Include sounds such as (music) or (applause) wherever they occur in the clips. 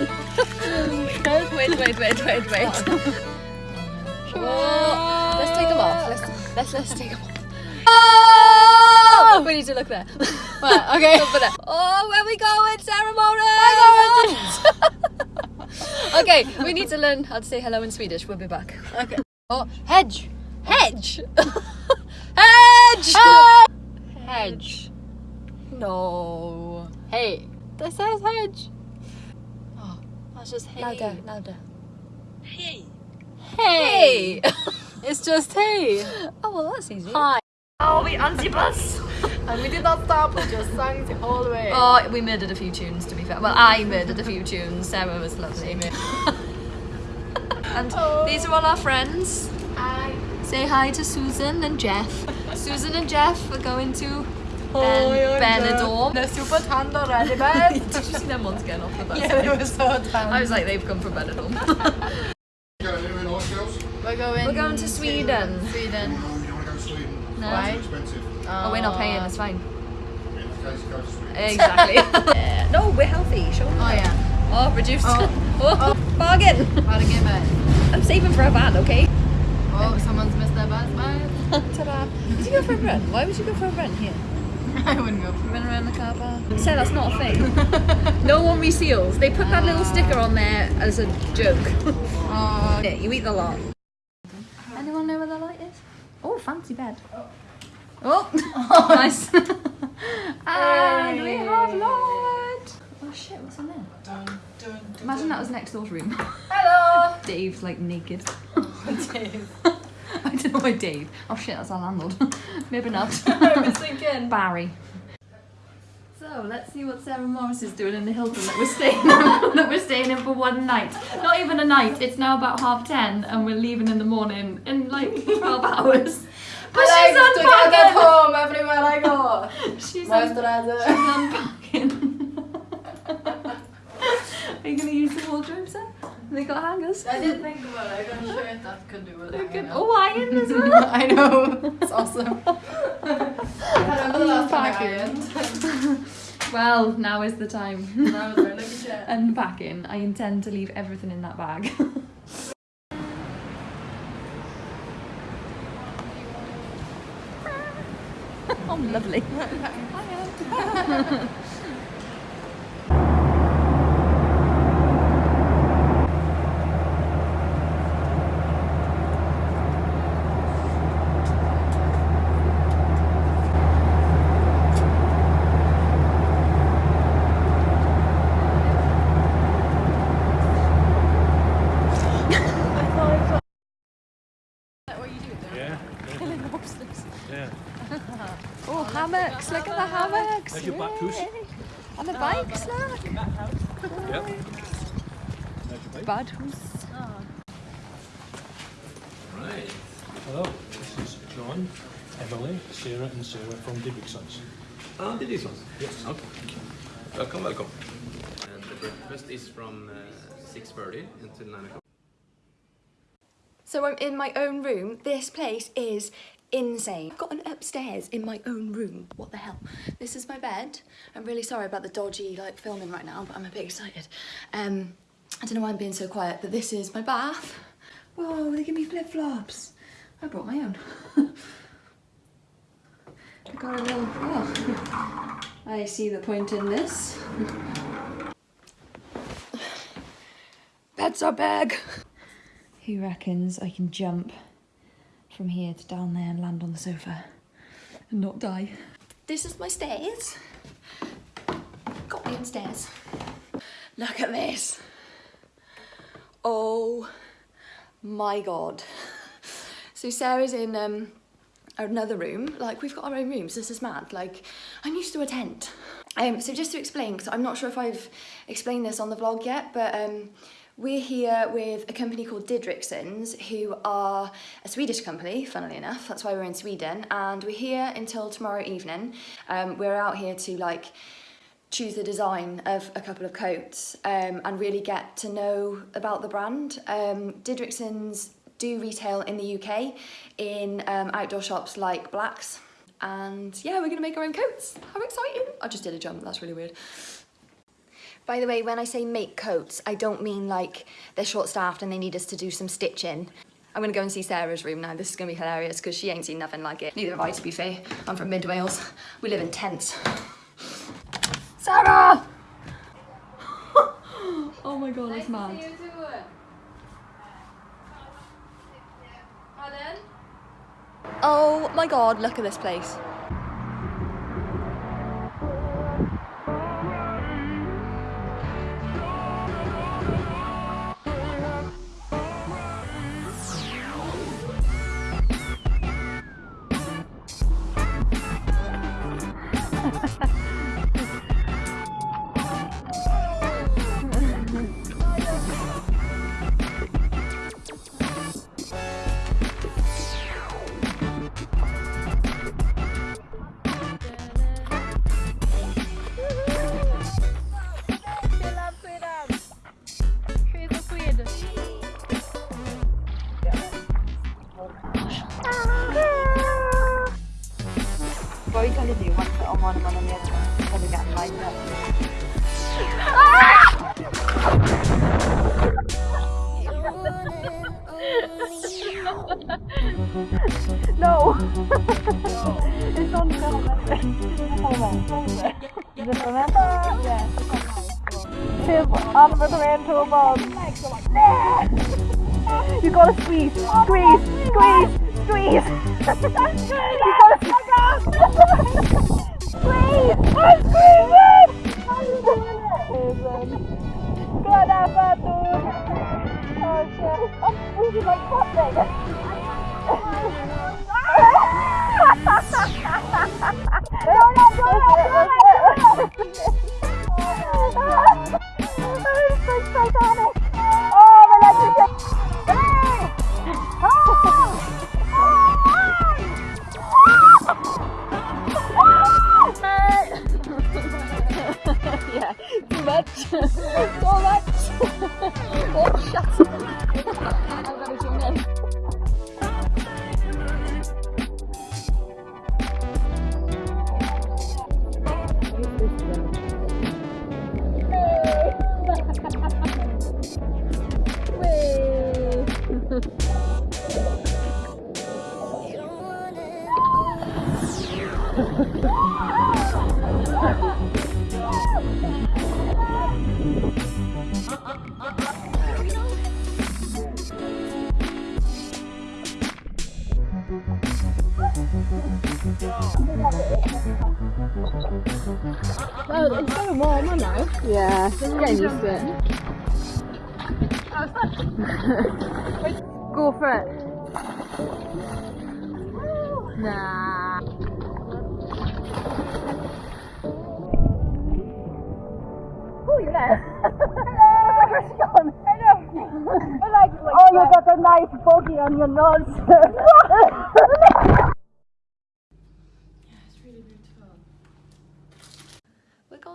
wait, wait, wait, wait, wait. Oh, let's take them off. Let's let's let's take them off. Oh! oh we need to look there. Okay. Oh, where we going, ceremony? (laughs) okay, we need to learn how to say hello in Swedish. We'll be back. Okay. Oh, hedge. Hedge. (laughs) Hedge. Ah! Hedge. No. Hey. That says hedge. Oh, That's just hey. louder, louder. Hey. Hey. (laughs) It's just hey. oh well, that's easy. Hi. Oh, we anti-bus. (laughs) And we did not stop, we just sang the whole way. Oh, we murdered a few tunes to be fair. Well, I murdered a few tunes. Sarah was lovely. (laughs) and oh. these are all our friends. I. Say hi to Susan and Jeff. Susan and Jeff are going to Hi, Oh ben- I'm Benidorm. The super tanda ready, babe. (laughs) Did you see them ones getting off the bus? yeah, they were so tanda. I was like, they've come from Benidorm. Going anywhere nice, girls? (laughs) We're going. We're going to Sweden. Sweden. No, you don't want to go to Sweden. No. Why? It's expensive. Oh. oh, we're not paying. It's fine. In that case, go to Sweden. Exactly. (laughs) Yeah. No, we're healthy. Show them. Oh yeah. Oh, reduced. Oh. Oh, oh, bargain. How to get back? I'm saving for a van, okay? Oh, someone's missed their bus. Bye. Ta-da. Did you go for a run? Why would you go for a run here? (laughs) I wouldn't go. Run around the car park. So that's not a thing. no one reseals. They put that little sticker on there as a joke. Oh. Yeah, you eat the lot. Uh, anyone know where the light is? Oh, fancy bed. Oh, oh. (laughs) nice. (laughs) and we have light. Oh shit, what's in there? Imagine that was next door's room. Hello. Dave's like naked. Dave. (laughs) I don't know why Dave. Oh shit, that's our landlord. (laughs) Maybe not. (laughs) I was thinking. Barry. So let's see what Sarah Morris is doing in the Hilton that we're staying in, that we're staying in for one night. Not even a night. It's now about half ten, and we're leaving in the morning in like twelve hours. But I like she's to get unpacking. home everywhere I go. She's, un- she's unpacking. Are you gonna use the wardrobe set? They got hangers. I didn't think about it. I got a shirt that could do with it. could- Oh, iron as (laughs) well. I know. It's awesome. I remember the last time I. (laughs) Well, now is the time. I was wearing like a. Unpacking. I intend to leave everything in that bag. (laughs) oh, lovely. Yeah. Yeah. Oh, hammocks. Look at the hammocks. There's your back house. Yay. And the bikes, look. Yep. There's your bike. Bad house. Right. Hello, this is John, Emily, Sarah and Sarah from Didriksons. Ah, det är? Yes. Okay. Welcome, welcome. And the breakfast is from uh, 6.30 until 9 o'clock. So I'm in my own room. This place is insane. I've got an upstairs in my own room. What the hell? This is my bed. I'm really sorry about the dodgy like filming right now, but I'm a bit excited. Um, I don't know why I'm being so quiet, but this is my bath. Whoa, they give me flip-flops. I brought my own. (laughs) I got a little, oh. (laughs) I see the point in this. (sighs) That's our bag. Who reckons I can jump from here to down there and land on the sofa and not die? This is my stairs. Got me upstairs. Look at this. Oh my god. So Sarah's in um, another room. Like we've got our own rooms. This is mad. Like I'm used to a tent. Um, so just to explain, because I'm not sure if I've explained this on the vlog yet, but um, we're here with a company called Didriksons, who are a Swedish company, funnily enough. That's why we're in Sweden, and we're here until tomorrow evening. Um, we're out here to like choose the design of a couple of coats um, and really get to know about the brand. Um, Didriksons do retail in the UK in um, outdoor shops like Blacks. And yeah, we're gonna make our own coats. How exciting! I just did a jump, that's really weird. By the way, when I say make coats, I don't mean like they're short-staffed and they need us to do some stitching. I'm gonna go and see Sarah's room now. This is gonna be hilarious because she ain't seen nothing like it. Neither have I, to be fair. I'm from Mid Wales. We live in tents. Sarah! (laughs) oh my god, it's mad. Oh my god, look at this place. Two, on with the man, two. You gotta squeeze, squeeze, squeeze, squeeze. you gotta squeeze. I'm squeezing! Good effort, dude. Oh shit. I'm squeezing like something. Yeah, Yeah, getting used to it. Go for it. Nah. Oh, you're there. Hello. Hello. I like, like oh, you got a nice bogey on your nose.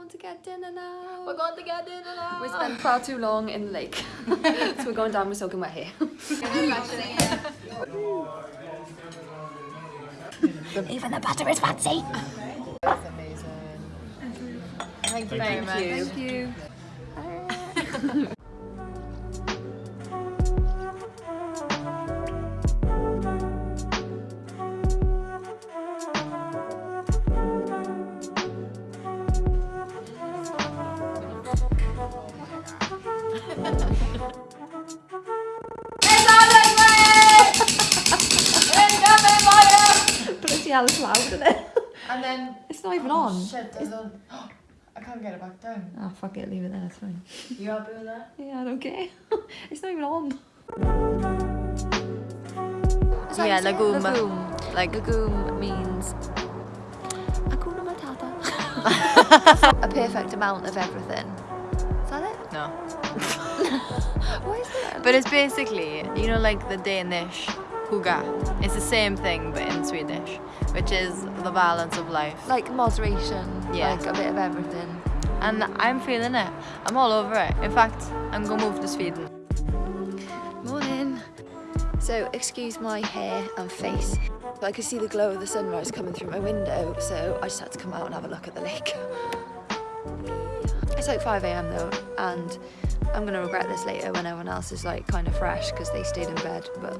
Going to get dinner now. We're going to get dinner now. We spent far too long in the lake. (laughs) so we're going down, we're soaking wet here. (laughs) Even the butter is fancy. That's amazing. Thank you very much. Thank you. Bloody (laughs) hell, it's loud, isn't it? And then It's not even on. shit, there's a, I can't get it back down. Oh, fuck it, leave it there, it's fine. You happy with that? Yeah, I don't care. (laughs) it's not even on. So Yeah, lagom. lagom. Like lagom means Hakuna Matata. (laughs) a perfect amount of everything. Is that it? no. (laughs) What is it? But it's basically, you know, like the Danish hygge. It's the same thing but in Swedish, which is the balance of life. Like moderation. Yeah. Like a bit of everything. And I'm feeling it. I'm all over it. In fact, I'm gonna move to Sweden. Morning. So, excuse my hair and face. But I could see the glow of the sunrise coming through my window, so I just had to come out and have a look at the lake. It's like 5 a.m. though, and I'm gonna regret this later when everyone else is like kind of fresh because they stayed in bed. But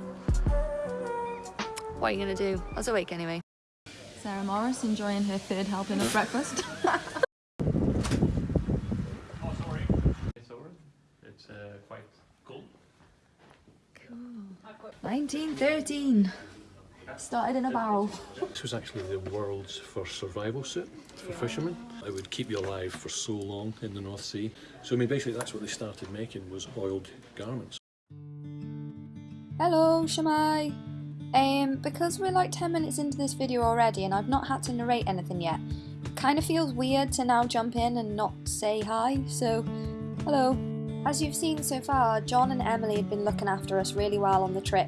what are you gonna do? I was awake anyway. Sarah Morris enjoying her third helping of breakfast. (laughs) Oh, sorry. It's over. It's uh, quite cool. 1913. Started in a barrel. This was actually the world's first survival suit for fishermen. It would keep you alive for so long in the North Sea. So I mean, basically, that's what they started making was oiled garments. Hello, Shamai. Um, because we're like 10 minutes into this video already and I've not had to narrate anything yet, it kind of feels weird to now jump in and not say hi, so hello. As you've seen so far, John and Emily had been looking after us really well on the trip.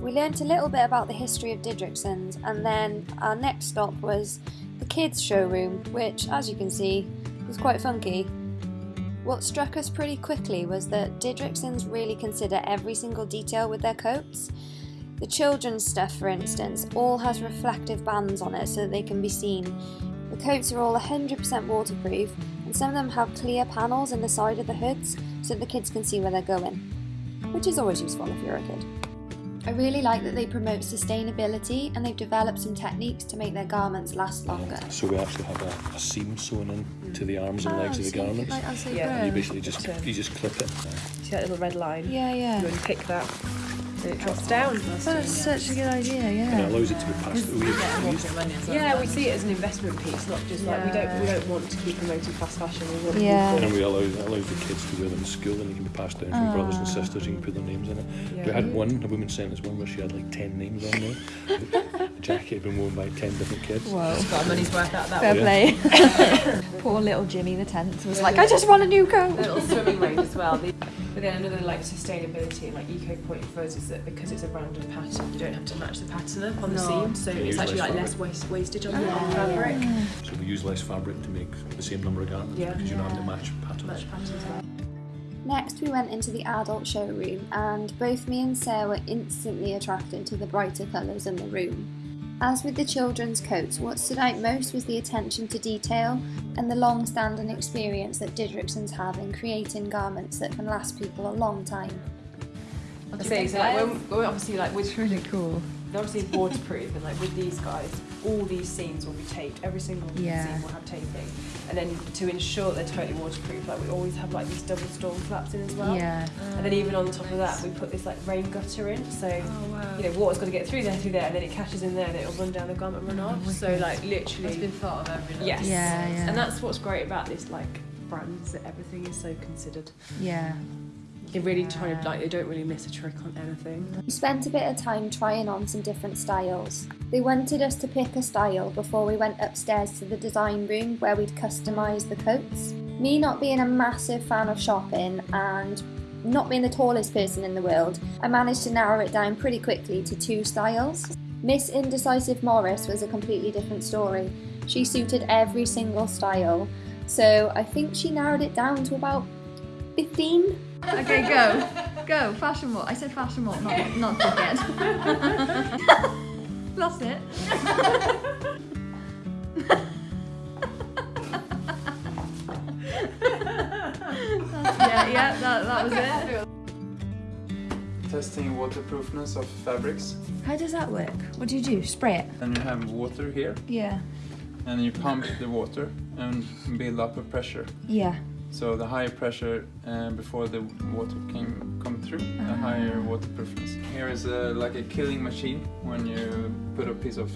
We learnt a little bit about the history of Didriksons and then our next stop was the kids' showroom, which, as you can see, was quite funky. What struck us pretty quickly was that Didriksons really consider every single detail with their coats. The children's stuff, for instance, all has reflective bands on it so that they can be seen. The coats are all 100% waterproof, and some of them have clear panels in the side of the hoods so the kids can see where they're going, which is always useful if you're a kid. I really like that they promote sustainability and they've developed some techniques to make their garments last longer. So we actually have a, a seam sewn in to the arms and oh, legs of the so you could, garments. like, as Yeah. And you basically just you just clip it. See that little red line? Yeah, yeah. You unpick that, and it drops down. Oh, that's such a good idea, And it yeah. allows it to be passed. We, we Yeah, we see it as an investment piece, not just like we don't we don't want to keep promoting fast fashion. We want Yeah. and we allow it allows the kids to wear them in school, and it can be passed down from brothers and ah. sisters. You can put their names in it. We had one, a woman sent us one where she had like ten names on there. (laughs) the jacket had been worn by ten different kids. Whoa. got money's worth out of that Fair Yeah. play. (laughs) Poor little Jimmy the tenth was like, I just want a new coat. A little swimming range as well. But then another like sustainability and like eco point for us is that because it's a random pattern, you don't have to match the pattern up on the seam, so You it's actually less like less waste wastage on oh. the fabric. So we use less fabric to make the same number of garments Yeah. because you don't have to match patterns. Match patterns as well. Next, we went into the adult showroom, and both me and Sarah were instantly attracted to the brighter colours in the room. As with the children's coats, what stood out most was the attention to detail and the long standing experience that Didriksons have in creating garments that can last people a long time. I say, so like when, when obviously like with really cool. they're obviously waterproof and like with these guys, all these seams will be taped. Every single Yeah. seam will have taping. And then to ensure they're totally waterproof, like we always have like these double storm flaps in as well. Yeah. And then even on top of that, we put this like rain gutter in, so oh, you know water's got to get through there, through there, and then it catches in there, and it'll run down the garment, and run oh, off. So like literally, It's been thought of every yes, Yeah, yeah. And that's what's great about this like brands that everything is so considered. Yeah. They're really trying to like they don't really miss a trick on anything. We spent a bit of time trying on some different styles. They wanted us to pick a style before we went upstairs to the design room where we'd customise the coats. Me not being a massive fan of shopping and not being the tallest person in the world, I managed to narrow it down pretty quickly to two styles. Miss Indecisive Morris was a completely different story. She suited every single style, so I think she narrowed it down to about 15. Okay, go. Go. Fashion walk. I said fashion walk, not, not dickhead. (laughs) Lost it. (laughs) yeah, yeah, that, that was it. testing waterproofness of fabrics. How does that work? What do you do? Spray it? Then you have water here, Yeah. and you pump the water and build up a pressure. Yeah. So the higher pressure uh, before the water can come through, the higher waterproofness. Here is a, like a killing machine when you put a piece of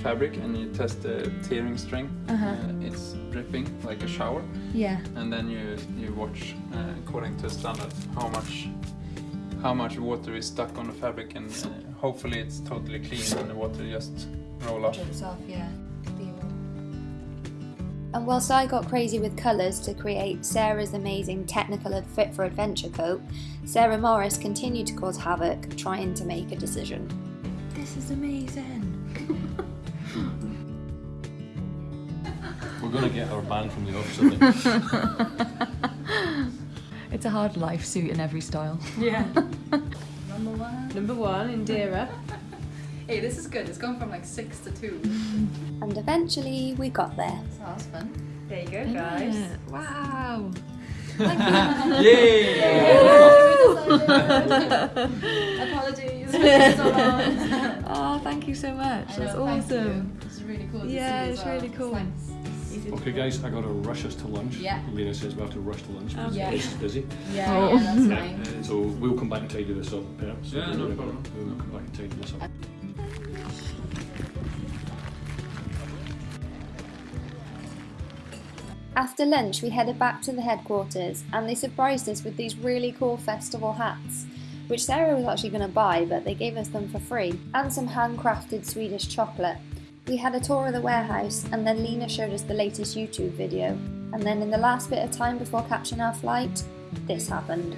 fabric and you test the tearing strength. Uh-huh. Uh, it's dripping like a shower, Yeah. and then you you watch uh, according to standard how much how much water is stuck on the fabric, and uh, hopefully it's totally clean and the water just roll off. Drips off, yeah. And whilst I got crazy with colours to create Sarah's amazing technical and fit for adventure coat, Sarah Morris continued to cause havoc trying to make a decision. This is amazing. We're going to get our band from the office, (laughs) It's a hard life suit in every style. Yeah. (laughs) Number one. Number one, Indira. Hey, this is good. It's gone from like six to two. And eventually we got there. So that was fun. There you go, guys. Wow. (laughs) Yay! (laughs) Apologies. (laughs) oh, thank you so much. That's awesome. It's really cool. Yeah, it's really cool. Okay, guys, I got to rush us to lunch. Yeah. Lena says we have to rush to lunch because Yeah. the place is busy. Yeah, Oh. yeah, that's fine. Uh, so we'll come back and tidy this up, perhaps. Yeah, no problem. We'll come back and tidy this up. After lunch, we headed back to the headquarters and they surprised us with these really cool festival hats, which Sarah was actually going to buy, but they gave us them for free, and some handcrafted Swedish chocolate. We had a tour of the warehouse and then Lena showed us the latest YouTube video. And then, in the last bit of time before catching our flight, this happened.